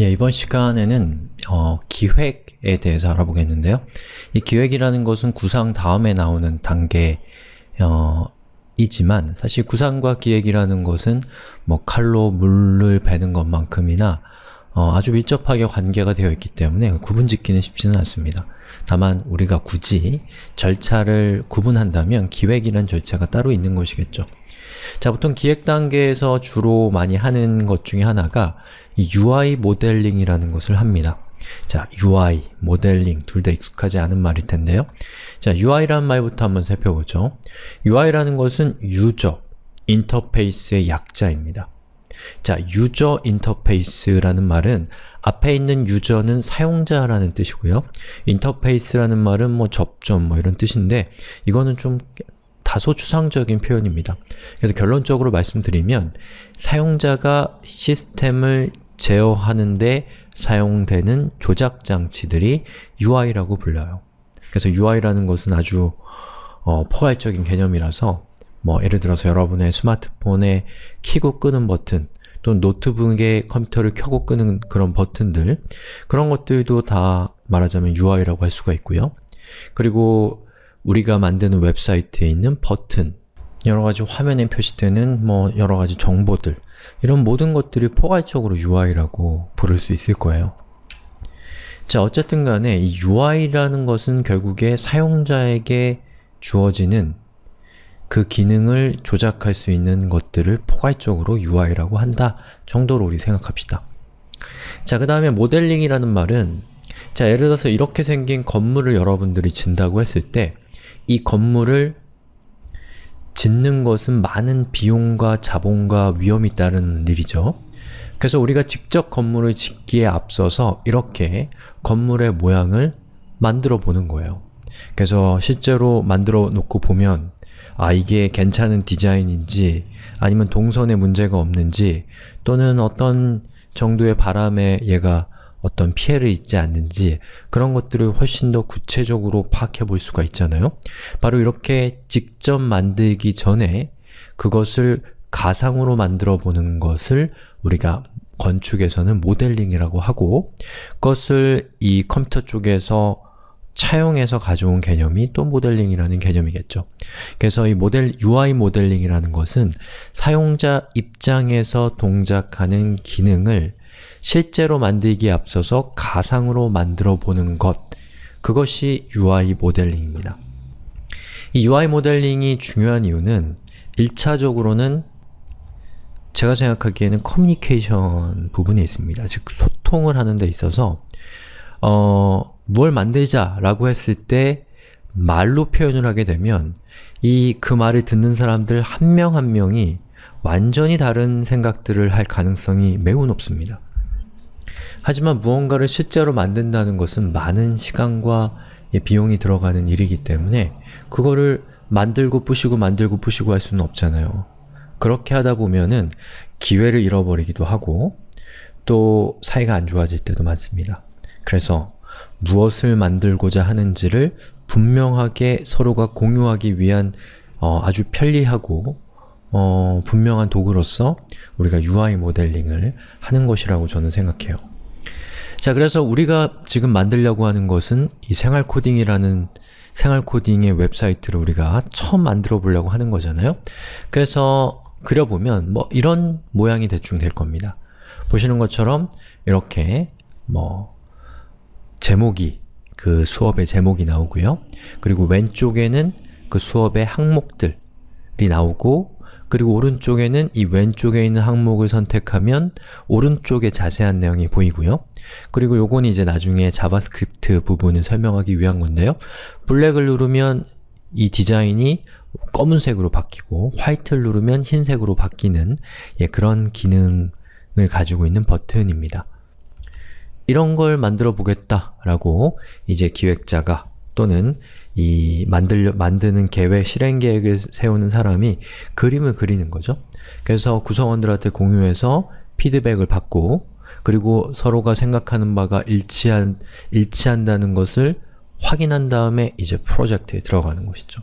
예, 이번 시간에는 어, 기획에 대해서 알아보겠는데요. 이 기획이라는 것은 구상 다음에 나오는 단계 어, 이지만 사실 구상과 기획이라는 것은 뭐 칼로 물을 베는 것만큼이나 어, 아주 밀접하게 관계가 되어 있기 때문에 구분짓기는 쉽지는 않습니다. 다만 우리가 굳이 절차를 구분한다면 기획이란 절차가 따로 있는 것이겠죠. 자, 보통 기획 단계에서 주로 많이 하는 것 중에 하나가 이 UI 모델링이라는 것을 합니다. 자, UI, 모델링 둘 다 익숙하지 않은 말일 텐데요. 자, UI라는 말부터 한번 살펴보죠. UI라는 것은 유저, 인터페이스의 약자입니다. 자, 유저 인터페이스라는 말은 앞에 있는 유저는 사용자라는 뜻이고요. 인터페이스라는 말은 뭐 접점 뭐 이런 뜻인데 이거는 좀 다소 추상적인 표현입니다. 그래서 결론적으로 말씀드리면 사용자가 시스템을 제어하는데 사용되는 조작 장치들이 UI라고 불려요. 그래서 UI라는 것은 아주 어, 포괄적인 개념이라서 뭐 예를 들어서 여러분의 스마트폰에 키고 끄는 버튼 또는 노트북에 컴퓨터를 켜고 끄는 그런 버튼들 그런 것들도 다 말하자면 UI라고 할 수가 있고요. 그리고 우리가 만드는 웹사이트에 있는 버튼 여러가지 화면에 표시되는 뭐 여러가지 정보들 이런 모든 것들이 포괄적으로 UI라고 부를 수 있을 거예요. 자, 어쨌든 간에 이 UI라는 것은 결국에 사용자에게 주어지는 그 기능을 조작할 수 있는 것들을 포괄적으로 UI라고 한다 정도로 우리 생각합시다. 자, 그 다음에 모델링이라는 말은 자, 예를 들어서 이렇게 생긴 건물을 여러분들이 진다고 했을 때 이 건물을 짓는 것은 많은 비용과 자본과 위험이 따르는 일이죠. 그래서 우리가 직접 건물을 짓기에 앞서서 이렇게 건물의 모양을 만들어 보는 거예요. 그래서 실제로 만들어 놓고 보면 아 이게 괜찮은 디자인인지 아니면 동선에 문제가 없는지 또는 어떤 정도의 바람에 얘가 어떤 피해를 입지 않는지 그런 것들을 훨씬 더 구체적으로 파악해 볼 수가 있잖아요. 바로 이렇게 직접 만들기 전에 그것을 가상으로 만들어 보는 것을 우리가 건축에서는 모델링이라고 하고 그것을 이 컴퓨터 쪽에서 차용해서 가져온 개념이 또 모델링이라는 개념이겠죠. 그래서 이 모델, UI 모델링이라는 것은 사용자 입장에서 동작하는 기능을 실제로 만들기에 앞서서 가상으로 만들어 보는 것 그것이 UI 모델링입니다. 이 UI 모델링이 중요한 이유는 1차적으로는 제가 생각하기에는 커뮤니케이션 부분이 있습니다. 즉 소통을 하는 데 있어서 어, 뭘 만들자 라고 했을 때 말로 표현을 하게 되면 이 그 말을 듣는 사람들 한 명한 한 명이 완전히 다른 생각들을 할 가능성이 매우 높습니다. 하지만 무언가를 실제로 만든다는 것은 많은 시간과 비용이 들어가는 일이기 때문에 그거를 만들고 부시고 만들고 부시고 할 수는 없잖아요. 그렇게 하다 보면은 기회를 잃어버리기도 하고 또 사이가 안 좋아질 때도 많습니다. 그래서 무엇을 만들고자 하는지를 분명하게 서로가 공유하기 위한 어, 아주 편리하고 어, 분명한 도구로서 우리가 UI 모델링을 하는 것이라고 저는 생각해요. 자, 그래서 우리가 지금 만들려고 하는 것은 이 생활 코딩이라는 생활 코딩의 웹사이트를 우리가 처음 만들어 보려고 하는 거잖아요. 그래서 그려보면 뭐 이런 모양이 대충 될 겁니다. 보시는 것처럼 이렇게 뭐 제목이 그 수업의 제목이 나오고요. 그리고 왼쪽에는 그 수업의 항목들이 나오고 그리고 오른쪽에는 이 왼쪽에 있는 항목을 선택하면 오른쪽에 자세한 내용이 보이고요. 그리고 요건 이제 나중에 JavaScript 부분을 설명하기 위한 건데요. black을 누르면 이 디자인이 검은색으로 바뀌고 white를 누르면 흰색으로 바뀌는 예, 그런 기능을 가지고 있는 버튼입니다. 이런 걸 만들어 보겠다라고 이제 기획자가 또는 이 만들, 만드는 계획, 실행 계획을 세우는 사람이 그림을 그리는 거죠. 그래서 구성원들한테 공유해서 피드백을 받고 그리고 서로가 생각하는 바가 일치한, 일치한다는 것을 확인한 다음에 이제 프로젝트에 들어가는 것이죠.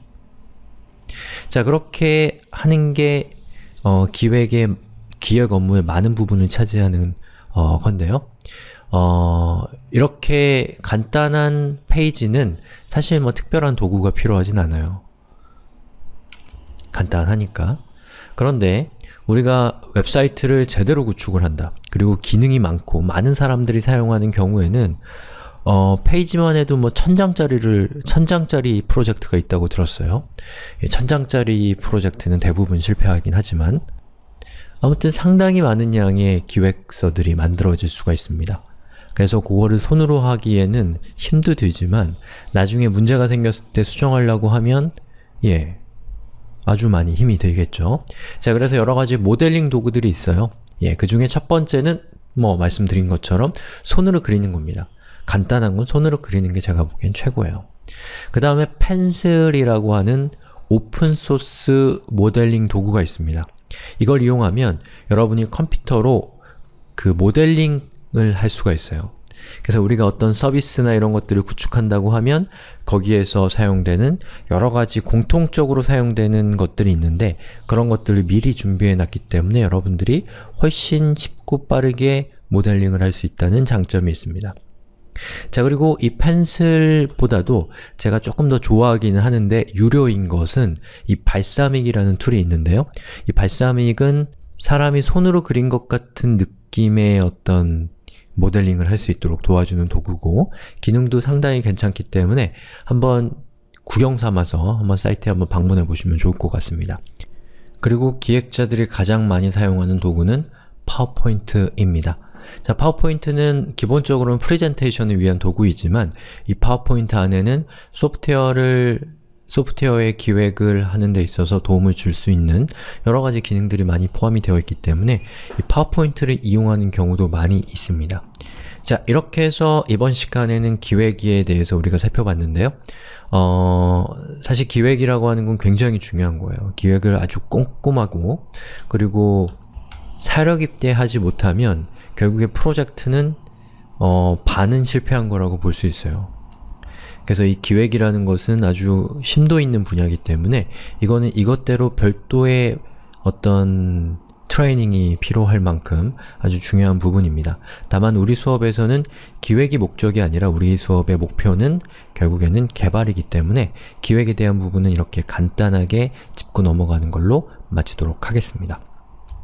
자, 그렇게 하는 게 어, 기획의 기획 업무의 많은 부분을 차지하는 어, 건데요. 어, 이렇게 간단한 페이지는 사실 뭐 특별한 도구가 필요하진 않아요. 간단하니까. 그런데 우리가 웹사이트를 제대로 구축을 한다. 그리고 기능이 많고 많은 사람들이 사용하는 경우에는 어, 페이지만 해도 뭐 천장짜리를, 천장짜리 프로젝트가 있다고 들었어요. 이 천장짜리 프로젝트는 대부분 실패하긴 하지만 아무튼 상당히 많은 양의 기획서들이 만들어질 수가 있습니다. 그래서 그거를 손으로 하기에는 힘도 들지만 나중에 문제가 생겼을 때 수정하려고 하면 예, 아주 많이 힘이 들겠죠. 자, 그래서 여러 가지 모델링 도구들이 있어요. 예, 그 중에 첫 번째는 뭐 말씀드린 것처럼 손으로 그리는 겁니다. 간단한 건 손으로 그리는 게 제가 보기엔 최고예요. 그 다음에 펜슬이라고 하는 오픈소스 모델링 도구가 있습니다. 이걸 이용하면 여러분이 컴퓨터로 그 모델링을 할 수가 있어요. 그래서 우리가 어떤 서비스나 이런 것들을 구축한다고 하면 거기에서 사용되는 여러 가지 공통적으로 사용되는 것들이 있는데 그런 것들을 미리 준비해 놨기 때문에 여러분들이 훨씬 쉽고 빠르게 모델링을 할 수 있다는 장점이 있습니다. 자 그리고 이 Pencil보다도 제가 조금 더 좋아하기는 하는데 유료인 것은 이 Balsamiq이라는 tool이 있는데요. 이 Balsamiq은 사람이 손으로 그린 것 같은 느낌의 어떤 모델링을 할 수 있도록 도와주는 도구고 기능도 상당히 괜찮기 때문에 한번 구경 삼아서 한번 사이트에 한번 방문해 보시면 좋을 것 같습니다. 그리고 기획자들이 가장 많이 사용하는 도구는 파워포인트입니다. 자, 파워포인트는 기본적으로는 프레젠테이션을 위한 도구이지만 이 파워포인트 안에는 소프트웨어를 소프트웨어의 기획을 하는 데 있어서 도움을 줄 수 있는 여러 가지 기능들이 많이 포함이 되어 있기 때문에 이 파워포인트를 이용하는 경우도 많이 있습니다. 자, 이렇게 해서 이번 시간에는 기획에 대해서 우리가 살펴봤는데요. 어, 사실 기획이라고 하는 건 굉장히 중요한 거예요. 기획을 아주 꼼꼼하고 그리고 사력 입대하지 못하면 결국에 프로젝트는 어, 반은 실패한 거라고 볼 수 있어요. 그래서 이 기획이라는 것은 아주 심도 있는 분야이기 때문에 이거는 이것대로 별도의 어떤 트레이닝이 필요할 만큼 아주 중요한 부분입니다. 다만 우리 수업에서는 기획이 목적이 아니라 우리 수업의 목표는 결국에는 개발이기 때문에 기획에 대한 부분은 이렇게 간단하게 짚고 넘어가는 걸로 마치도록 하겠습니다.